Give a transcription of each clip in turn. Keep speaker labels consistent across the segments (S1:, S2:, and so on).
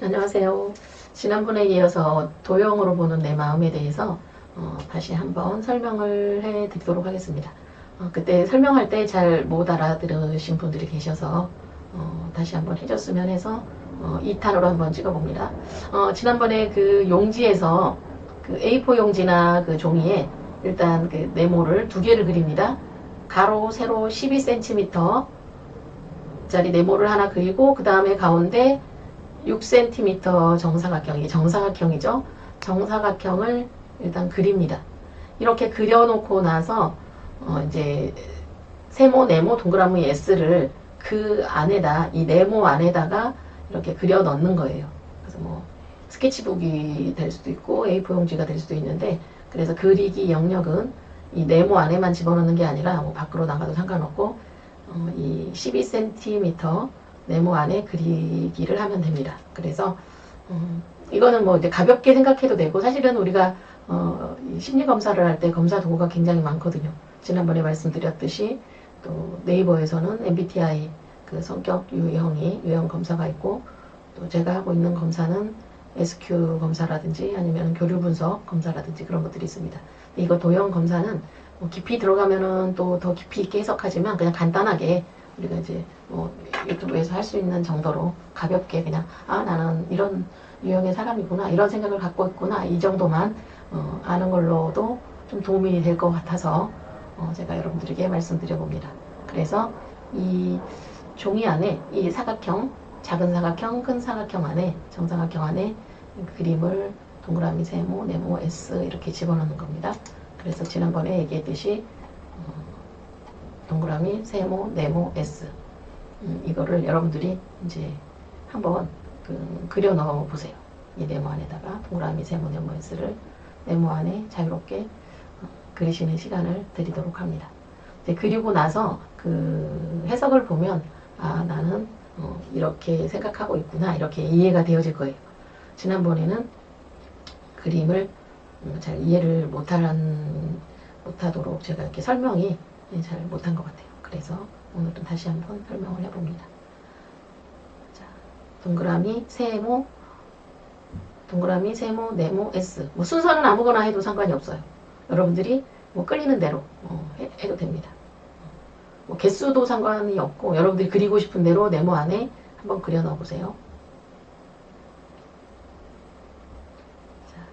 S1: 안녕하세요. 지난번에 이어서 도형으로 보는 내 마음에 대해서 어, 다시 한번 설명을 해 드리도록 하겠습니다. 어, 그때 설명할 때 잘 못 알아들으신 분들이 계셔서 어, 다시 한번 해줬으면 해서 2탄으로 한번 찍어봅니다. 어, 지난번에 그 용지에서 그 A4 용지나 그 종이에 일단 그 네모를 두 개를 그립니다. 가로, 세로 12cm 짜리 네모를 하나 그리고 그 다음에 가운데 6cm 정사각형이 정사각형이죠. 정사각형을 일단 그립니다. 이렇게 그려놓고 나서 어 이제 세모, 네모, 동그라미 S를 그 안에다 이 네모 안에다가 이렇게 그려 넣는 거예요. 그래서 뭐 스케치북이 될 수도 있고 A4 용지가 될 수도 있는데 그래서 그리기 영역은 이 네모 안에만 집어넣는 게 아니라 뭐 밖으로 나가도 상관없고 어, 이 12cm 네모 안에 그리기를 하면 됩니다. 그래서 음, 이거는 뭐 이제 가볍게 생각해도 되고 사실은 우리가 어, 심리 검사를 할 때 검사 도구가 굉장히 많거든요. 지난번에 말씀드렸듯이 또 네이버에서는 MBTI 그 성격 유형이 유형 검사가 있고 또 제가 하고 있는 검사는 SQ 검사라든지 아니면 교류 분석 검사라든지 그런 것들이 있습니다. 이거 도형 검사는 뭐 깊이 들어가면은 또 더 깊이 있게 해석하지만 그냥 간단하게 우리가 이제 뭐 유튜브에서 할 수 있는 정도로 가볍게 그냥 아 나는 이런 유형의 사람이구나 이런 생각을 갖고 있구나 이 정도만 어, 아는 걸로도 좀 도움이 될 것 같아서 어, 제가 여러분들에게 말씀드려 봅니다. 그래서 이 종이 안에 이 사각형 작은 사각형 큰 사각형 안에 정사각형 안에 그림을 동그라미 세모 네모 S 이렇게 집어넣는 겁니다. 그래서 지난번에 얘기했듯이 어, 동그라미 세모 네모 S 음, 이거를 여러분들이 이제 한번 그 그려 넣어 보세요. 이 네모 안에다가 동그라미 세모 네모 S를 네모 안에 자유롭게 어, 그리시는 시간을 드리도록 합니다. 그리고 나서 그 해석을 보면 아 나는 어, 이렇게 생각하고 있구나 이렇게 이해가 되어질 거예요. 지난번에는 그림을 음, 잘 이해를 못하는 못하도록 제가 이렇게 설명이 잘 못한 것 같아요. 그래서 오늘은 다시 한번 설명을 해봅니다. 자, 동그라미, 세모, 동그라미, 세모, 네모, S. 뭐 순서는 아무거나 해도 상관이 없어요. 여러분들이 뭐 끌리는 대로 어, 해, 도 됩니다. 뭐 개수도 상관이 없고 여러분들이 그리고 싶은 대로 네모 안에 한번 그려 넣어 보세요.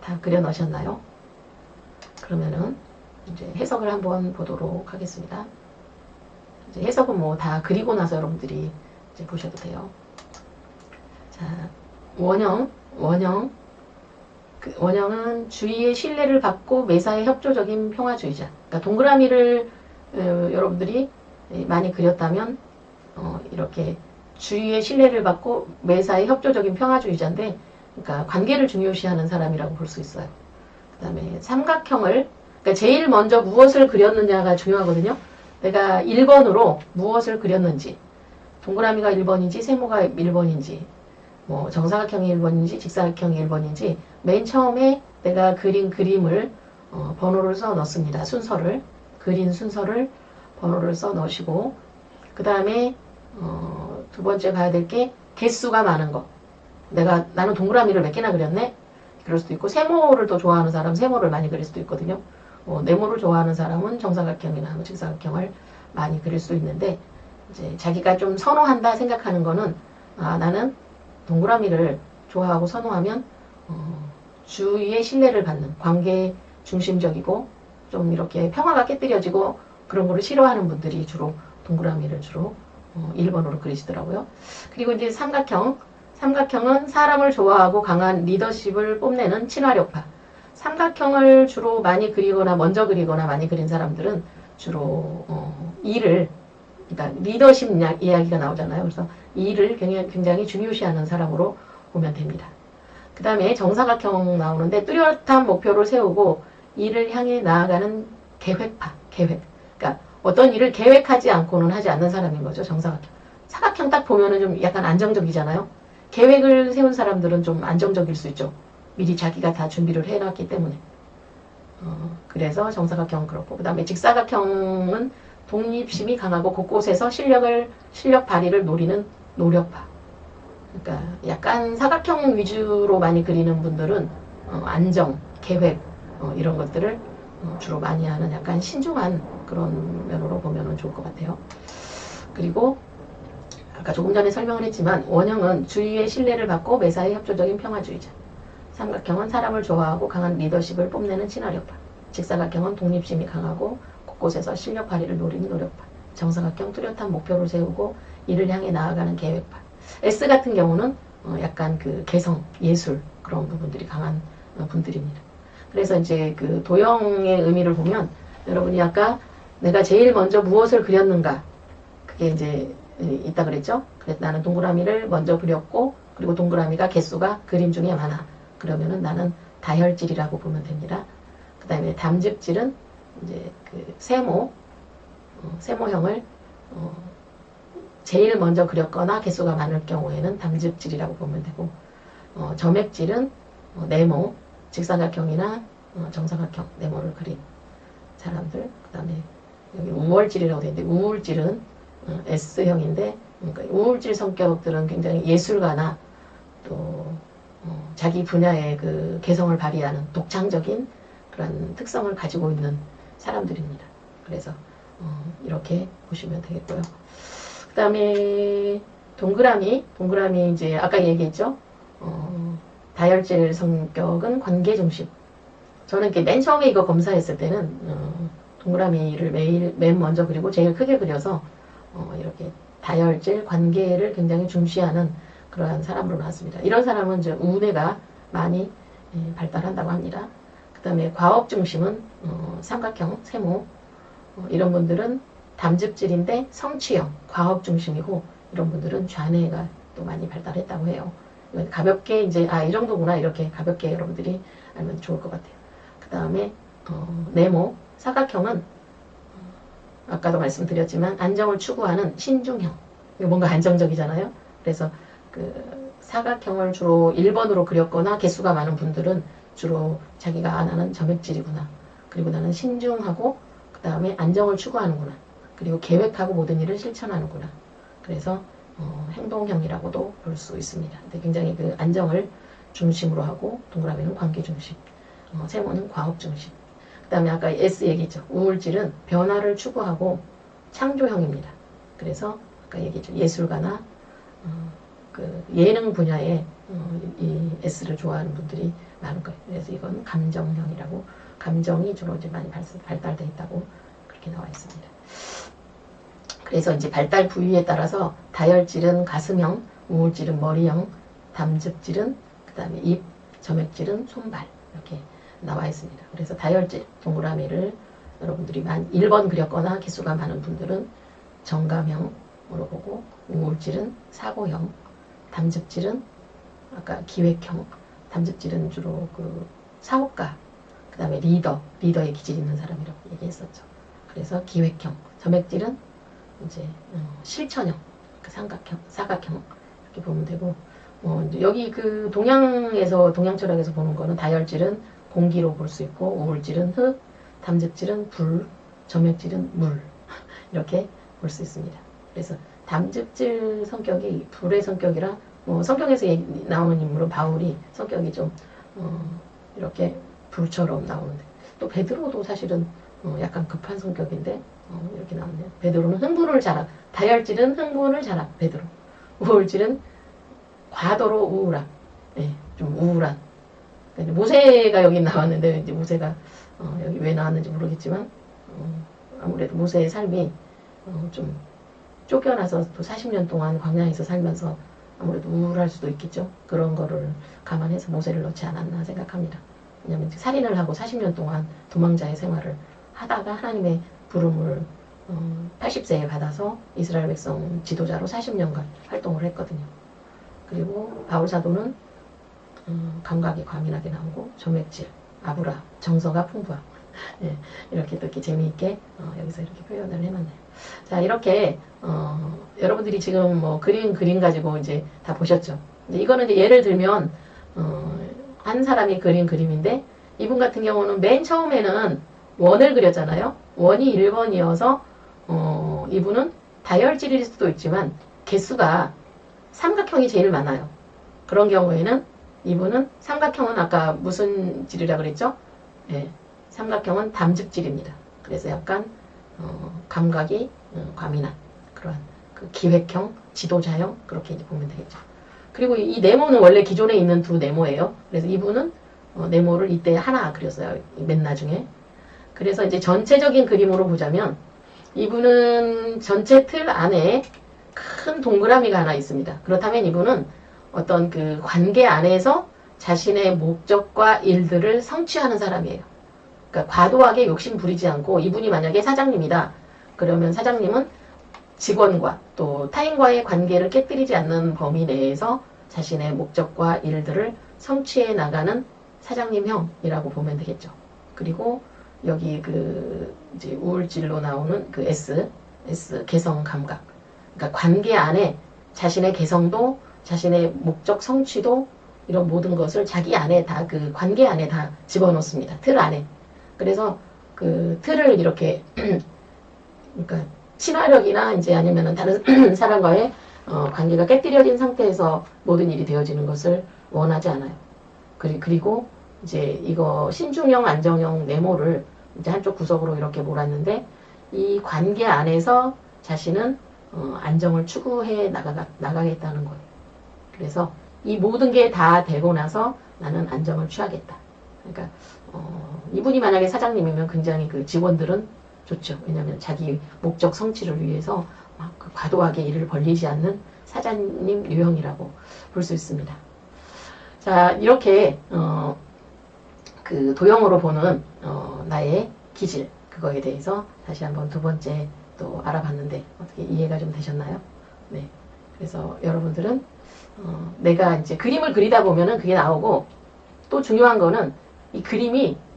S1: 다 그려 넣으셨나요? 그러면은 이제 해석을 한번 보도록 하겠습니다. 해석은 뭐 다 그리고 나서 여러분들이 이제 보셔도 돼요. 자, 원형, 원형. 그 원형은 주위의 신뢰를 받고 매사에 협조적인 평화주의자. 그러니까 동그라미를 어, 여러분들이 많이 그렸다면 어, 이렇게 주위의 신뢰를 받고 매사에 협조적인 평화주의자인데 그러니까 관계를 중요시하는 사람이라고 볼 수 있어요. 그 다음에 삼각형을 그러니까 제일 먼저 무엇을 그렸느냐가 중요하거든요. 내가 1번으로 무엇을 그렸는지 동그라미가 1번인지 세모가 1번인지 뭐 정사각형이 1번인지 직사각형이 1번인지 맨 처음에 내가 그린 그림을 어, 번호를 써 넣습니다. 순서를 그린 순서를 번호를 써 넣으시고 그 다음에 어, 두 번째 가야 될 게 개수가 많은 거 내가 나는 동그라미를 몇 개나 그렸네 그럴 수도 있고 세모를 또 좋아하는 사람 세모를 많이 그릴 수도 있거든요. 뭐 네모를 좋아하는 사람은 정사각형이나 뭐 직사각형을 많이 그릴 수 있는데 이제 자기가 좀 선호한다 생각하는 거는 아 나는 동그라미를 좋아하고 선호하면 어, 주위의 신뢰를 받는 관계 중심적이고 좀 이렇게 평화가 깨뜨려지고 그런 거를 싫어하는 분들이 주로 동그라미를 주로 어, 1번으로 그리시더라고요. 그리고 이제 삼각형 삼각형은 사람을 좋아하고 강한 리더십을 뽐내는 친화력파 삼각형을 주로 많이 그리거나 먼저 그리거나 많이 그린 사람들은 주로 어, 일을 그러니까 리더십 이야기가 나오잖아요. 그래서 일을 굉장히, 굉장히 중요시하는 사람으로 보면 됩니다. 그 다음에 정사각형 나오는데 뚜렷한 목표를 세우고 일을 향해 나아가는 계획파, 계획. 그러니까 어떤 일을 계획하지 않고는 하지 않는 사람인 거죠. 정사각형. 사각형 딱 보면은 좀 약간 안정적이잖아요. 계획을 세운 사람들은 좀 안정적일 수 있죠. 미리 자기가 다 준비를 해놨기 때문에. 어, 그래서 정사각형은 그렇고 그 다음에 직사각형은 독립심이 강하고 곳곳에서 실력을 실력 발휘를 노리는 노력파. 그러니까 약간 사각형 위주로 많이 그리는 분들은 어, 안정, 계획 어, 이런 것들을 어, 주로 많이 하는 약간 신중한 그런 면으로 보면 좋을 것 같아요. 그리고 아까 조금 전에 설명을 했지만 원형은 주위의 신뢰를 받고 매사에 협조적인 평화주의자. 삼각형은 사람을 좋아하고 강한 리더십을 뽐내는 친화력파. 직사각형은 독립심이 강하고 곳곳에서 실력 발휘를 노리는 노력파. 정사각형 뚜렷한 목표를 세우고 이를 향해 나아가는 계획파. S 같은 경우는 어, 약간 그 개성, 예술 그런 부분들이 강한 어, 분들입니다. 그래서 이제 그 도형의 의미를 보면 여러분이 아까 내가 제일 먼저 무엇을 그렸는가 그게 이제 있다 그랬죠. 그래서 나는 동그라미를 먼저 그렸고 그리고 동그라미가 개수가 그림 중에 많아. 그러면은 나는 다혈질이라고 보면 됩니다. 그 다음에 담즙질은 이제 그 세모 어, 세모형을 어, 제일 먼저 그렸거나 개수가 많을 경우에는 담즙질이라고 보면 되고 어, 점액질은 어, 네모 직사각형이나 어, 정사각형 네모를 그린 사람들 그 다음에 여기 우월질이라고 되어 있는데 우울질은 어, S형인데 그러니까 우울질 성격들은 굉장히 예술가나 또 어, 자기 분야의 그 개성을 발휘하는 독창적인 그런 특성을 가지고 있는 사람들입니다. 그래서 어, 이렇게 보시면 되겠고요. 그 다음에 동그라미, 동그라미 이제 아까 얘기했죠. 어, 다혈질 성격은 관계 중심. 저는 맨 처음에 이거 검사했을 때는 어, 동그라미를 매일 맨 먼저 그리고 제일 크게 그려서 어, 이렇게 다혈질 관계를 굉장히 중시하는 그러한 사람으로 나왔습니다. 이런 사람은 이제 우뇌가 많이 예, 발달한다고 합니다. 그 다음에 과업 중심은 어, 삼각형, 세모 어, 이런 분들은 담즙질인데 성취형, 과업 중심이고 이런 분들은 좌뇌가 또 많이 발달했다고 해요. 가볍게 이제 아 이 정도구나 이렇게 가볍게 여러분들이 알면 좋을 것 같아요. 그 다음에 어, 네모 사각형은 어, 아까도 말씀드렸지만 안정을 추구하는 신중형. 뭔가 안정적이잖아요. 그래서 그 사각형을 주로 1번으로 그렸거나 개수가 많은 분들은 주로 자기가 아 나는 점액질이구나. 그리고 나는 신중하고 그 다음에 안정을 추구하는구나. 그리고 계획하고 모든 일을 실천하는구나. 그래서 어, 행동형이라고도 볼 수 있습니다. 근데 굉장히 그 안정을 중심으로 하고 동그라미는 관계 중심, 어, 세모는 과업 중심. 그 다음에 아까 S 얘기했죠. 우울질은 변화를 추구하고 창조형입니다. 그래서 아까 얘기했죠. 예술가나 어, 그 예능 분야에 어, 이 S를 좋아하는 분들이 많을 거예요. 그래서 이건 감정형이라고 감정이 주로 이제 많이 발달돼 있다고 그렇게 나와 있습니다. 그래서 이제 발달 부위에 따라서 다혈질은 가슴형, 우울질은 머리형, 담즙질은 그 다음에 입, 점액질은 손발 이렇게 나와 있습니다. 그래서 다혈질 동그라미를 여러분들이 만 1번 그렸거나 개수가 많은 분들은 정감형으로 보고 우울질은 사고형, 담즙질은 아까 기획형, 담즙질은 주로 그 사업가, 그 다음에 리더, 리더의 기질 있는 사람이라고 얘기했었죠. 그래서 기획형, 점액질은 이제 어, 실천형, 그 삼각형, 사각형 이렇게 보면 되고 어, 여기 그 동양에서 동양 철학에서 보는 거는 다혈질은 공기로 볼 수 있고 우울질은 흙, 담즙질은 불, 점액질은 물 이렇게 볼 수 있습니다. 그래서 담즙질 성격이 불의 성격이라 뭐 성경에서 나오는 인물은 바울이 성격이 좀 어, 이렇게 불처럼 나오는데. 또 베드로도 사실은 어, 약간 급한 성격인데 어, 이렇게 나오네요. 베드로는 흥분을 잘하 다혈질은 흥분을 잘하 베드로. 우울질은 과도로 우울함. 네, 좀 우울한. 모세가 여기 나왔는데 이제 모세가 어, 여기 왜 나왔는지 모르겠지만 어, 아무래도 모세의 삶이 어, 좀 쫓겨나서 또 40년 동안 광야에서 살면서 아무래도 우울할 수도 있겠죠. 그런 거를 감안해서 모세를 넣지 않았나 생각합니다. 왜냐하면 살인을 하고 40년 동안 도망자의 생활을 하다가 하나님의 부름을 어, 80세에 받아서 이스라엘 백성 지도자로 40년간 활동을 했거든요. 그리고 바울 사도는 어, 감각이 과민하게 나오고 점액질, 아브라, 정서가 풍부함 예, 이렇게 또 이렇게 재미있게 어, 여기서 이렇게 표현을 해놨네요. 자 이렇게 어, 여러분들이 지금 뭐 그림 그림 가지고 이제 다 보셨죠. 이거는 이제 예를 들면 어, 한 사람이 그린 그림인데 이분 같은 경우는 맨 처음에는 원을 그렸잖아요. 원이 1번이어서 어, 이분은 다혈질일 수도 있지만 개수가 삼각형이 제일 많아요. 그런 경우에는 이분은 삼각형은 아까 무슨 질이라 그랬죠? 예, 삼각형은 담즙질입니다. 그래서 약간 어, 감각이 어, 과민한 그런 그 기획형, 지도자형 그렇게 이제 보면 되겠죠. 그리고 이 네모는 원래 기존에 있는 두 네모예요. 그래서 이분은 어, 네모를 이때 하나 그렸어요. 맨 나중에. 그래서 이제 전체적인 그림으로 보자면 이분은 전체 틀 안에 큰 동그라미가 하나 있습니다. 그렇다면 이분은 어떤 그 관계 안에서 자신의 목적과 일들을 성취하는 사람이에요. 그러니까 과도하게 욕심 부리지 않고 이분이 만약에 사장님이다. 그러면 사장님은 직원과 또 타인과의 관계를 깨뜨리지 않는 범위 내에서 자신의 목적과 일들을 성취해 나가는 사장님형이라고 보면 되겠죠. 그리고 여기 그 이제 우울질로 나오는 그 S, S 개성 감각. 그러니까 관계 안에 자신의 개성도 자신의 목적 성취도 이런 모든 것을 자기 안에 다 그 관계 안에 다 집어넣습니다. 틀 안에. 그래서 그 틀을 이렇게 그러니까 친화력이나 이제 아니면은 다른 사람과의 어, 관계가 깨뜨려진 상태에서 모든 일이 되어지는 것을 원하지 않아요. 그리, 그리고 이제 이거 신중형, 안정형 네모를 이제 한쪽 구석으로 이렇게 몰았는데 이 관계 안에서 자신은 어, 안정을 추구해 나가, 나가겠다는 거예요. 그래서 이 모든 게 다 되고 나서 나는 안정을 취하겠다. 그러니까 어, 이분이 만약에 사장님이면 굉장히 그 직원들은 좋죠. 왜냐하면 자기 목적 성취를 위해서 막 그 과도하게 일을 벌리지 않는 사장님 유형이라고 볼 수 있습니다. 자 이렇게 어, 그 도형으로 보는 어, 나의 기질 그거에 대해서 다시 한번 두 번째 또 알아봤는데 어떻게 이해가 좀 되셨나요? 네. 그래서 여러분들은 어, 내가 이제 그림을 그리다 보면은 그게 나오고 또 중요한 거는 이 그림이 어,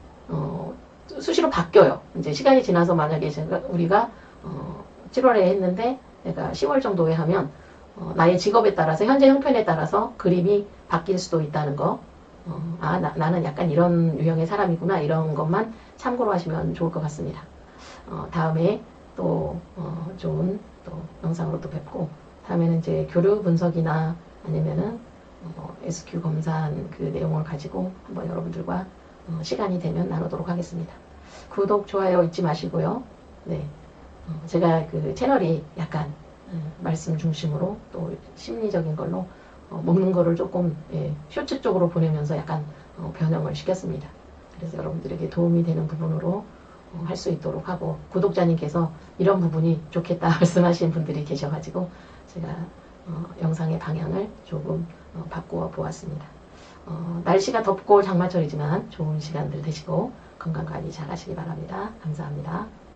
S1: 수시로 바뀌어요. 이제 시간이 지나서 만약에 제가 우리가 어, 7월에 했는데 내가 10월 정도에 하면 어, 나의 직업에 따라서 현재 형편에 따라서 그림이 바뀔 수도 있다는 거. 어, 아 나, 나는 약간 이런 유형의 사람이구나 이런 것만 참고로 하시면 좋을 것 같습니다. 어, 다음에 또 어, 좋은 또 영상으로 또 뵙고 다음에는 이제 교류 분석이나 아니면은 어, SQ 검사한 그 내용을 가지고 한번 여러분들과 어, 시간이 되면 나누도록 하겠습니다. 구독, 좋아요 잊지 마시고요. 네. 어, 제가 그 채널이 약간 음, 말씀 중심으로 또 심리적인 걸로 어, 먹는 거를 조금 예, 쇼츠 쪽으로 보내면서 약간 어, 변형을 시켰습니다. 그래서 여러분들에게 도움이 되는 부분으로 어, 할수 있도록 하고 구독자님께서 이런 부분이 좋겠다 말씀하신 분들이 계셔가지고 제가 어, 영상의 방향을 조금 어, 바꾸어 보았습니다. 어, 날씨가 덥고 장마철이지만 좋은 시간들 되시고 건강 관리 잘 하시기 바랍니다. 감사합니다.